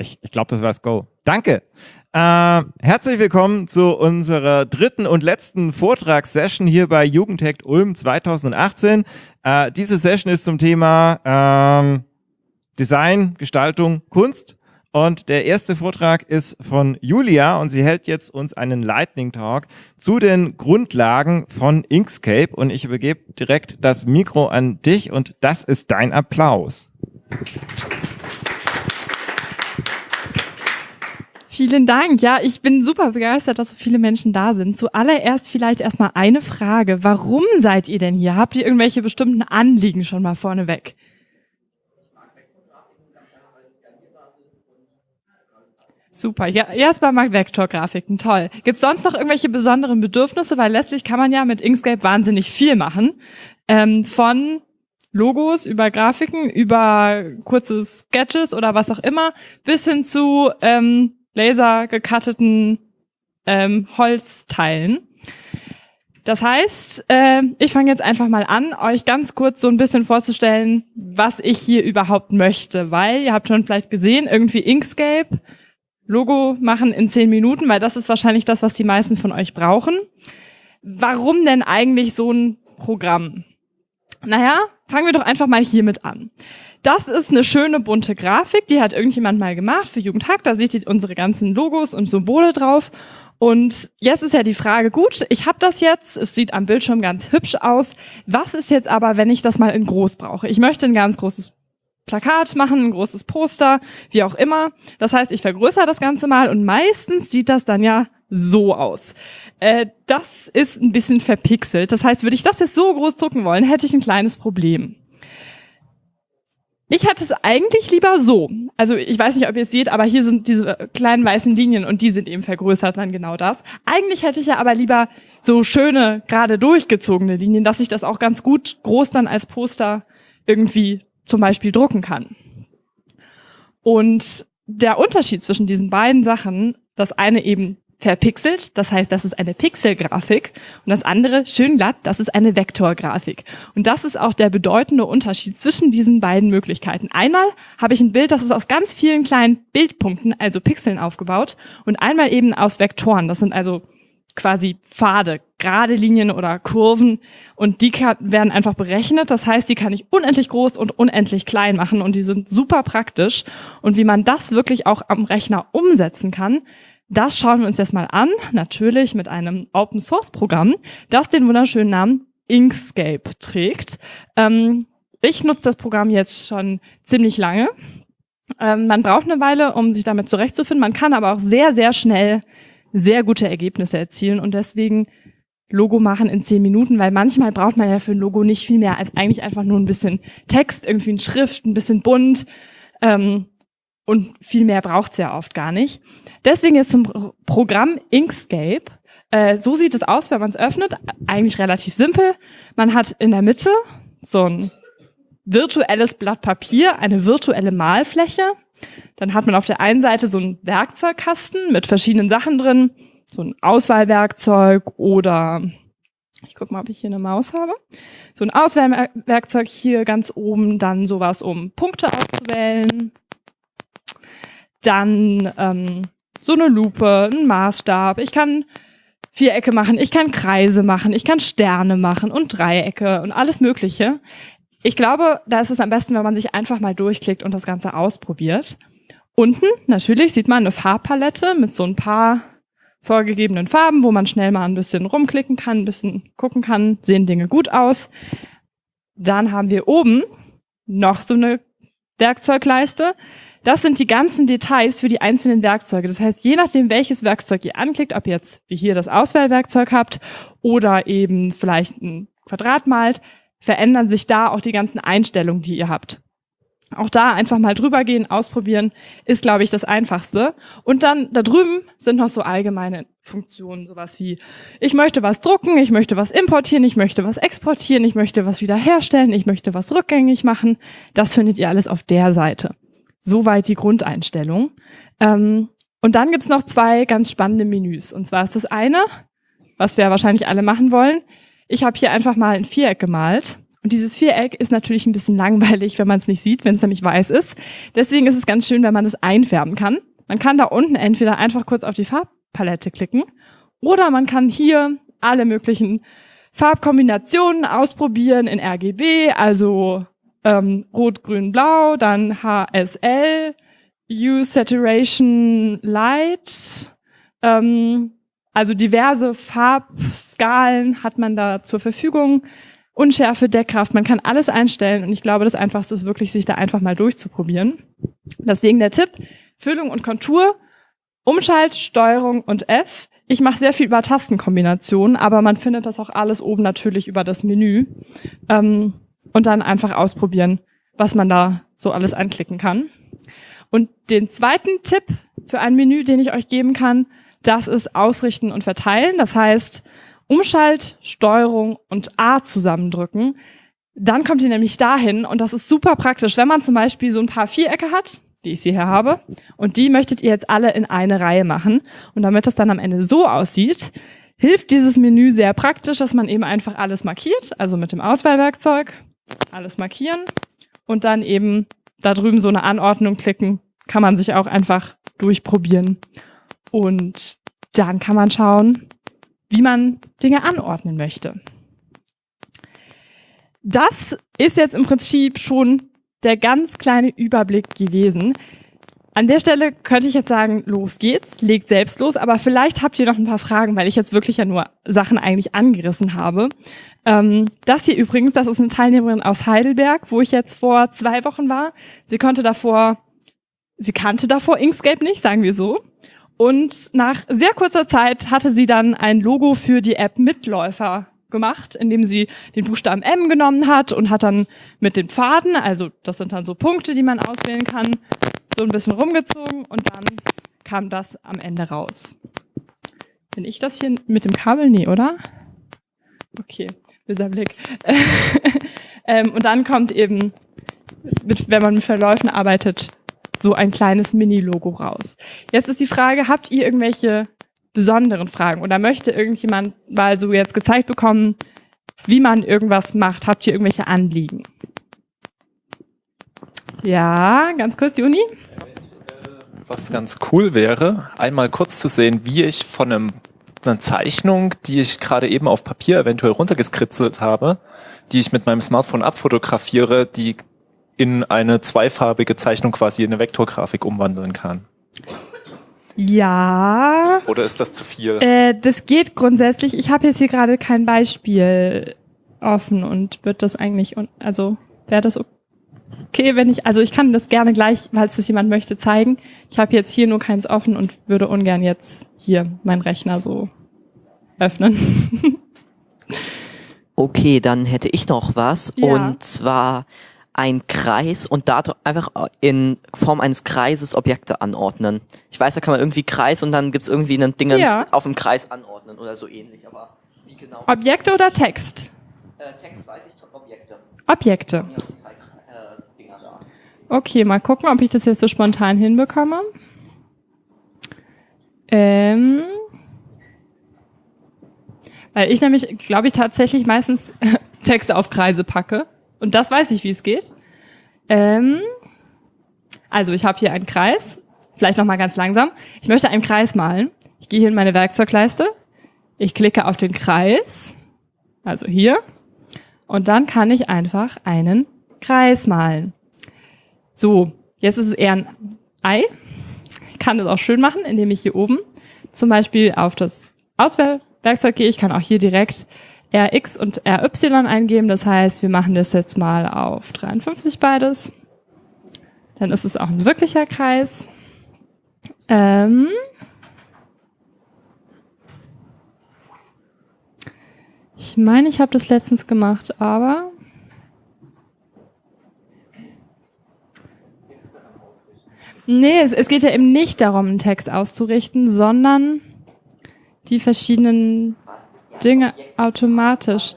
Ich, ich glaube, das war das Go. Danke. Äh, herzlich willkommen zu unserer dritten und letzten Vortragssession hier bei Jugendhackt Ulm 2018. Äh, diese Session ist zum Thema ähm, Design, Gestaltung, Kunst. Und der erste Vortrag ist von Julia und sie hält jetzt uns einen Lightning Talk zu den Grundlagen von Inkscape. Und ich übergebe direkt das Mikro an dich und das ist dein Applaus. Vielen Dank. Ja, ich bin super begeistert, dass so viele Menschen da sind. Zuallererst vielleicht erstmal eine Frage. Warum seid ihr denn hier? Habt ihr irgendwelche bestimmten Anliegen schon mal vorneweg? Super. Ja, erstmal mag Vektorgrafiken. Toll. Gibt es sonst noch irgendwelche besonderen Bedürfnisse? Weil letztlich kann man ja mit Inkscape wahnsinnig viel machen. Ähm, von Logos über Grafiken, über kurze Sketches oder was auch immer, bis hin zu ähm, laser gekatteten ähm, Holzteilen. Das heißt, äh, ich fange jetzt einfach mal an, euch ganz kurz so ein bisschen vorzustellen, was ich hier überhaupt möchte, weil ihr habt schon vielleicht gesehen, irgendwie Inkscape, Logo machen in zehn Minuten, weil das ist wahrscheinlich das, was die meisten von euch brauchen. Warum denn eigentlich so ein Programm? Naja, fangen wir doch einfach mal hiermit an. Das ist eine schöne bunte Grafik, die hat irgendjemand mal gemacht für Jugendhack. Da seht ihr unsere ganzen Logos und Symbole drauf. Und jetzt ist ja die Frage, gut, ich habe das jetzt, es sieht am Bildschirm ganz hübsch aus. Was ist jetzt aber, wenn ich das mal in groß brauche? Ich möchte ein ganz großes Plakat machen, ein großes Poster, wie auch immer. Das heißt, ich vergrößere das Ganze mal und meistens sieht das dann ja so aus. Äh, das ist ein bisschen verpixelt. Das heißt, würde ich das jetzt so groß drucken wollen, hätte ich ein kleines Problem. Ich hätte es eigentlich lieber so. Also ich weiß nicht, ob ihr es seht, aber hier sind diese kleinen weißen Linien und die sind eben vergrößert dann genau das. Eigentlich hätte ich ja aber lieber so schöne, gerade durchgezogene Linien, dass ich das auch ganz gut groß dann als Poster irgendwie zum Beispiel drucken kann. Und der Unterschied zwischen diesen beiden Sachen, das eine eben verpixelt, das heißt, das ist eine Pixelgrafik und das andere schön glatt, das ist eine Vektorgrafik. Und das ist auch der bedeutende Unterschied zwischen diesen beiden Möglichkeiten. Einmal habe ich ein Bild, das ist aus ganz vielen kleinen Bildpunkten, also Pixeln aufgebaut und einmal eben aus Vektoren, das sind also quasi Pfade, gerade Linien oder Kurven und die werden einfach berechnet. Das heißt, die kann ich unendlich groß und unendlich klein machen und die sind super praktisch. Und wie man das wirklich auch am Rechner umsetzen kann, das schauen wir uns jetzt mal an, natürlich mit einem Open Source Programm, das den wunderschönen Namen Inkscape trägt. Ähm, ich nutze das Programm jetzt schon ziemlich lange. Ähm, man braucht eine Weile, um sich damit zurechtzufinden. Man kann aber auch sehr, sehr schnell sehr gute Ergebnisse erzielen und deswegen Logo machen in zehn Minuten, weil manchmal braucht man ja für ein Logo nicht viel mehr als eigentlich einfach nur ein bisschen Text, irgendwie ein Schrift, ein bisschen bunt. Ähm, und viel mehr braucht's ja oft gar nicht. Deswegen ist zum Programm Inkscape. Äh, so sieht es aus, wenn man es öffnet. Eigentlich relativ simpel. Man hat in der Mitte so ein virtuelles Blatt Papier, eine virtuelle Malfläche. Dann hat man auf der einen Seite so einen Werkzeugkasten mit verschiedenen Sachen drin, so ein Auswahlwerkzeug oder ich gucke mal, ob ich hier eine Maus habe. So ein Auswahlwerkzeug hier ganz oben, dann sowas, um Punkte auszuwählen, dann ähm, so eine Lupe, ein Maßstab. Ich kann Vierecke machen, ich kann Kreise machen, ich kann Sterne machen und Dreiecke und alles Mögliche. Ich glaube, da ist es am besten, wenn man sich einfach mal durchklickt und das Ganze ausprobiert. Unten natürlich sieht man eine Farbpalette mit so ein paar vorgegebenen Farben, wo man schnell mal ein bisschen rumklicken kann, ein bisschen gucken kann, sehen Dinge gut aus. Dann haben wir oben noch so eine Werkzeugleiste. Das sind die ganzen Details für die einzelnen Werkzeuge. Das heißt, je nachdem, welches Werkzeug ihr anklickt, ob ihr jetzt wie hier das Auswahlwerkzeug habt oder eben vielleicht ein Quadrat malt, verändern sich da auch die ganzen Einstellungen, die ihr habt. Auch da einfach mal drüber gehen, ausprobieren, ist, glaube ich, das Einfachste. Und dann da drüben sind noch so allgemeine Funktionen, sowas wie, ich möchte was drucken, ich möchte was importieren, ich möchte was exportieren, ich möchte was wiederherstellen, ich möchte was rückgängig machen. Das findet ihr alles auf der Seite. Soweit die Grundeinstellung. Ähm, und dann gibt's noch zwei ganz spannende Menüs. Und zwar ist das eine, was wir wahrscheinlich alle machen wollen. Ich habe hier einfach mal ein Viereck gemalt Und dieses Viereck ist natürlich ein bisschen langweilig, wenn man es nicht sieht, wenn es nämlich weiß ist. Deswegen ist es ganz schön, wenn man es einfärben kann. Man kann da unten entweder einfach kurz auf die Farbpalette klicken oder man kann hier alle möglichen Farbkombinationen ausprobieren in RGB, also ähm, Rot, Grün, Blau, dann HSL, Hue Saturation Light, ähm, also diverse Farbskalen hat man da zur Verfügung. Unschärfe, Deckkraft, man kann alles einstellen und ich glaube, das Einfachste ist wirklich, sich da einfach mal durchzuprobieren. Deswegen der Tipp, Füllung und Kontur, Umschalt, Steuerung und F. Ich mache sehr viel über Tastenkombinationen, aber man findet das auch alles oben natürlich über das Menü. Ähm, und dann einfach ausprobieren, was man da so alles anklicken kann. Und den zweiten Tipp für ein Menü, den ich euch geben kann, das ist Ausrichten und Verteilen. Das heißt, Umschalt, Steuerung und A zusammendrücken. Dann kommt ihr nämlich dahin und das ist super praktisch, wenn man zum Beispiel so ein paar Vierecke hat, wie ich sie hier habe, und die möchtet ihr jetzt alle in eine Reihe machen. Und damit das dann am Ende so aussieht, hilft dieses Menü sehr praktisch, dass man eben einfach alles markiert, also mit dem Auswahlwerkzeug alles markieren und dann eben da drüben so eine Anordnung klicken, kann man sich auch einfach durchprobieren. Und dann kann man schauen, wie man Dinge anordnen möchte. Das ist jetzt im Prinzip schon der ganz kleine Überblick gewesen. An der Stelle könnte ich jetzt sagen, los geht's, legt selbst los, aber vielleicht habt ihr noch ein paar Fragen, weil ich jetzt wirklich ja nur Sachen eigentlich angerissen habe. Ähm, das hier übrigens, das ist eine Teilnehmerin aus Heidelberg, wo ich jetzt vor zwei Wochen war. Sie konnte davor, sie kannte davor Inkscape nicht, sagen wir so. Und nach sehr kurzer Zeit hatte sie dann ein Logo für die App Mitläufer gemacht, indem sie den Buchstaben M genommen hat und hat dann mit den Pfaden, also das sind dann so Punkte, die man auswählen kann, so ein bisschen rumgezogen und dann kam das am Ende raus. Bin ich das hier mit dem Kabel? Nee, oder? Okay, dieser Blick. ähm, und dann kommt eben, mit, wenn man mit Verläufen arbeitet, so ein kleines Mini-Logo raus. Jetzt ist die Frage, habt ihr irgendwelche besonderen Fragen oder möchte irgendjemand mal so jetzt gezeigt bekommen, wie man irgendwas macht? Habt ihr irgendwelche Anliegen? Ja, ganz kurz, Juni. Was ganz cool wäre, einmal kurz zu sehen, wie ich von einem, einer Zeichnung, die ich gerade eben auf Papier eventuell runtergeskritzelt habe, die ich mit meinem Smartphone abfotografiere, die in eine zweifarbige Zeichnung quasi in eine Vektorgrafik umwandeln kann. Ja. Oder ist das zu viel? Äh, das geht grundsätzlich. Ich habe jetzt hier gerade kein Beispiel offen und wird das eigentlich, also wäre das okay, wenn ich, also ich kann das gerne gleich, falls das jemand möchte, zeigen. Ich habe jetzt hier nur keins offen und würde ungern jetzt hier meinen Rechner so öffnen. okay, dann hätte ich noch was. Ja. Und zwar ein Kreis und da einfach in Form eines Kreises Objekte anordnen. Ich weiß, da kann man irgendwie Kreis und dann gibt's irgendwie einen Dingens Ja. auf dem Kreis anordnen oder so ähnlich, aber wie genau? Objekte oder Text? Äh, Text weiß ich, Objekte. Objekte. Mir die zwei äh, Dinger da. Okay, mal gucken, ob ich das jetzt so spontan hinbekomme. Ähm, weil ich nämlich, glaube ich, tatsächlich meistens Texte auf Kreise packe. Und das weiß ich, wie es geht. Ähm, also ich habe hier einen Kreis. Vielleicht noch mal ganz langsam. Ich möchte einen Kreis malen. Ich gehe hier in meine Werkzeugleiste. Ich klicke auf den Kreis. Also hier. Und dann kann ich einfach einen Kreis malen. So, jetzt ist es eher ein Ei. Ich kann das auch schön machen, indem ich hier oben zum Beispiel auf das Auswahlwerkzeug gehe. Ich kann auch hier direkt RX und RY eingeben. Das heißt, wir machen das jetzt mal auf 53 beides. Dann ist es auch ein wirklicher Kreis. Ähm ich meine, ich habe das letztens gemacht, aber Nee, es, es geht ja eben nicht darum, einen Text auszurichten, sondern die verschiedenen Dinge automatisch.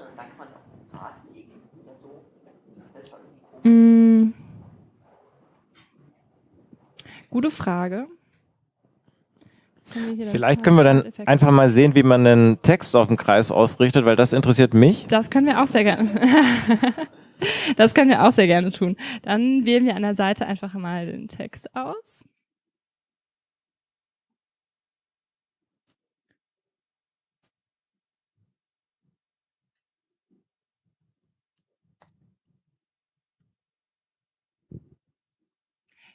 Mm. Gute Frage. Vielleicht können wir dann einfach mal sehen, wie man einen Text auf dem Kreis ausrichtet, weil das interessiert mich. Das können wir auch sehr gerne. Das können wir auch sehr gerne tun. Dann wählen wir an der Seite einfach mal den Text aus.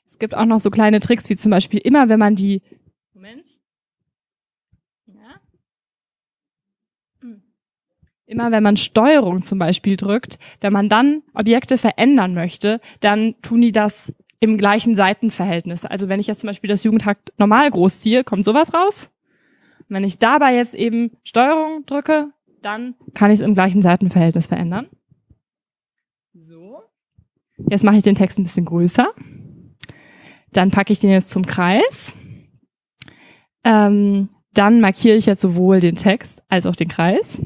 Es gibt auch noch so kleine Tricks, wie zum Beispiel immer, wenn man die, Immer wenn man Steuerung zum Beispiel drückt, wenn man dann Objekte verändern möchte, dann tun die das im gleichen Seitenverhältnis. Also wenn ich jetzt zum Beispiel das Jugendhakt normal groß ziehe, kommt sowas raus. Und wenn ich dabei jetzt eben Steuerung drücke, dann kann ich es im gleichen Seitenverhältnis verändern. So. Jetzt mache ich den Text ein bisschen größer. Dann packe ich den jetzt zum Kreis. Ähm, dann markiere ich jetzt sowohl den Text als auch den Kreis.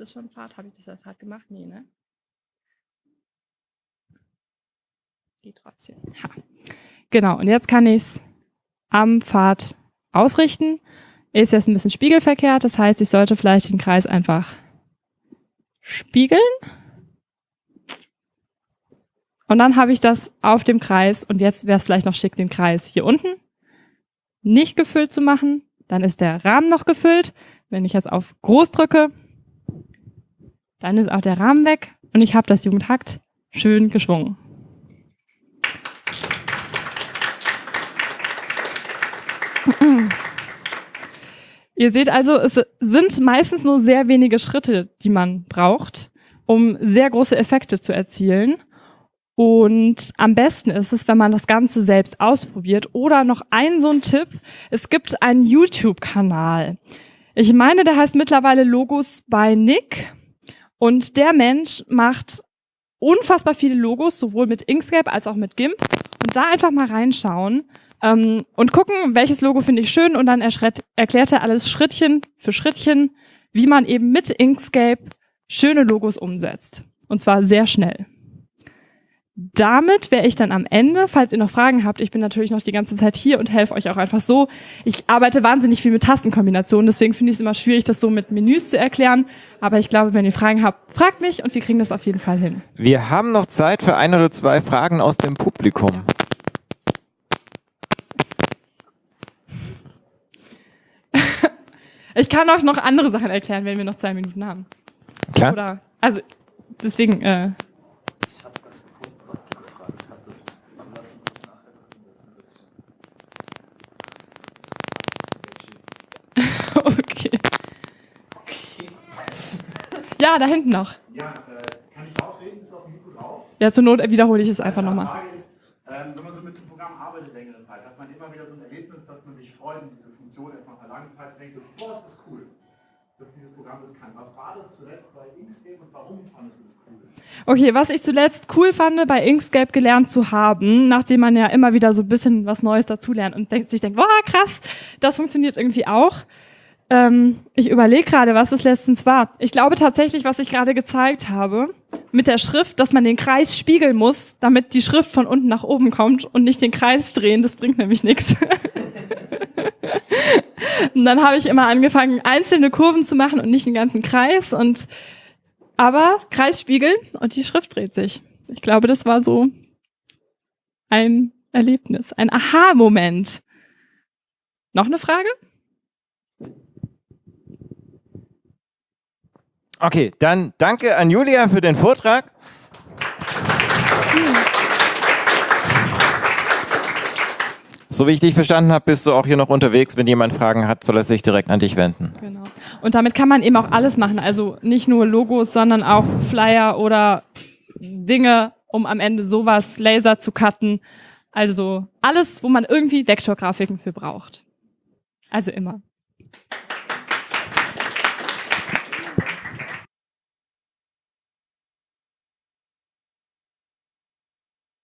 Ist das schon Pfad? Habe ich das als Pfad gemacht? Nee, ne? Geht trotzdem. Ha. Genau, und jetzt kann ich es am Pfad ausrichten. Ist jetzt ein bisschen spiegelverkehrt, das heißt, ich sollte vielleicht den Kreis einfach spiegeln. Und dann habe ich das auf dem Kreis und jetzt wäre es vielleicht noch schick, den Kreis hier unten nicht gefüllt zu machen. Dann ist der Rahmen noch gefüllt. Wenn ich jetzt auf groß drücke, dann ist auch der Rahmen weg und ich habe das Jugendhakt schön geschwungen. Ihr seht also, es sind meistens nur sehr wenige Schritte, die man braucht, um sehr große Effekte zu erzielen. Und am besten ist es, wenn man das Ganze selbst ausprobiert. Oder noch ein so ein Tipp. Es gibt einen YouTube-Kanal. Ich meine, der heißt mittlerweile Logos bei Nick. Und der Mensch macht unfassbar viele Logos, sowohl mit Inkscape als auch mit GIMP. Und da einfach mal reinschauen ähm, und gucken, welches Logo finde ich schön. Und dann erklärt er alles Schrittchen für Schrittchen, wie man eben mit Inkscape schöne Logos umsetzt. Und zwar sehr schnell damit wäre ich dann am Ende. Falls ihr noch Fragen habt, ich bin natürlich noch die ganze Zeit hier und helfe euch auch einfach so. Ich arbeite wahnsinnig viel mit Tastenkombinationen, deswegen finde ich es immer schwierig, das so mit Menüs zu erklären. Aber ich glaube, wenn ihr Fragen habt, fragt mich und wir kriegen das auf jeden Fall hin. Wir haben noch Zeit für ein oder zwei Fragen aus dem Publikum. ich kann euch noch andere Sachen erklären, wenn wir noch zwei Minuten haben. Klar. Oder, also, deswegen, äh, okay. Ja, da hinten noch. Ja, äh, kann ich auch reden? Ist auf dem Mikro drauf? Ja, zur Not wiederhole ich es einfach nochmal. Frage ist, ähm, wenn man so mit dem Programm arbeitet längere Zeit, hat man immer wieder so ein Erlebnis, dass man sich freut und diese Funktion erstmal nach langer Zeit denkt, so, boah, ist das cool, dass dieses Programm das kann. Was war das zuletzt bei Inkscape und warum fandest du das cool? Okay, was ich zuletzt cool fand, bei Inkscape gelernt zu haben, nachdem man ja immer wieder so ein bisschen was Neues dazulernt und denkt, sich denkt, boah, krass, das funktioniert irgendwie auch. Ähm, ich überlege gerade, was es letztens war. Ich glaube tatsächlich, was ich gerade gezeigt habe, mit der Schrift, dass man den Kreis spiegeln muss, damit die Schrift von unten nach oben kommt und nicht den Kreis drehen, das bringt nämlich nichts. Und dann habe ich immer angefangen, einzelne Kurven zu machen und nicht den ganzen Kreis. Und aber Kreis spiegeln und die Schrift dreht sich. Ich glaube, das war so ein Erlebnis, ein Aha-Moment. Noch eine Frage? Okay, dann danke an Julia für den Vortrag. So wie ich dich verstanden habe, bist du auch hier noch unterwegs. Wenn jemand Fragen hat, soll er sich direkt an dich wenden. Genau. Und damit kann man eben auch alles machen. Also nicht nur Logos, sondern auch Flyer oder Dinge, um am Ende sowas Laser zu cutten. Also alles, wo man irgendwie Vektorgrafiken für braucht. Also immer.